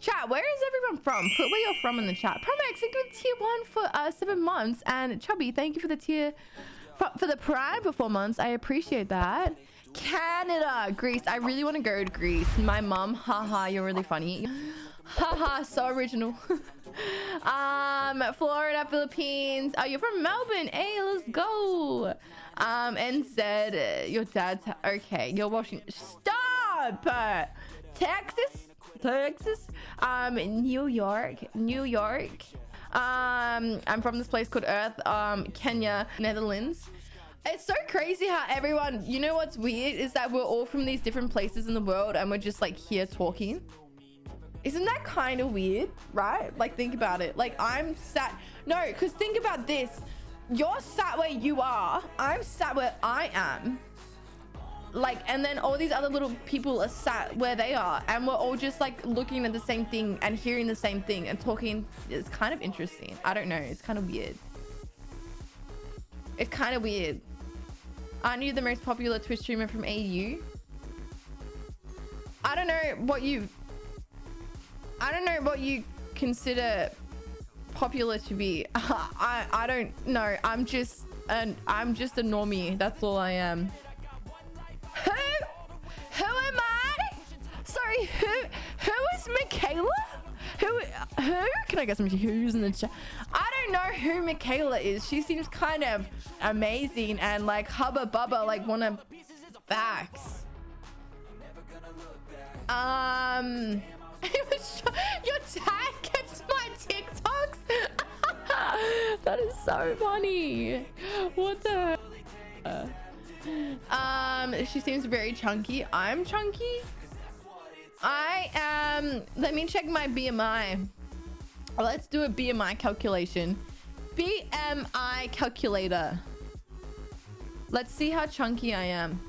Chat, where is everyone from? Put where you're from in the chat. Promex, thank you for tier one for uh, seven months. And Chubby, thank you for the tier for, for the prime for four months. I appreciate that. Canada, Greece. I really want to go to Greece. My mom, haha, you're really funny. Haha, so original. um, Florida, Philippines. Oh, you're from Melbourne. Hey, let's go. Um, and said your dad's okay. You're watching. Stop. Texas, Texas. Um, New York, New York. Um, I'm from this place called Earth. Um, Kenya, Netherlands. It's so crazy how everyone, you know what's weird is that we're all from these different places in the world and we're just like here talking. Isn't that kind of weird, right? Like, think about it. Like, I'm sat... No, because think about this. You're sat where you are. I'm sat where I am. Like, and then all these other little people are sat where they are. And we're all just, like, looking at the same thing and hearing the same thing and talking. It's kind of interesting. I don't know. It's kind of weird. It's kind of weird. Aren't you the most popular Twitch streamer from AU? I don't know what you I don't know what you consider popular to be. I I don't know. I'm just and I'm just a normie. That's all I am. Michaela? Who who? Can I get some who's in the chat? I don't know who Michaela is. She seems kind of amazing and like hubba bubba, like wanna facts. Um your tag gets my TikToks. that is so funny. What the? Um, she seems very chunky. I'm chunky. I am. Let me check my BMI. Let's do a BMI calculation. BMI calculator. Let's see how chunky I am.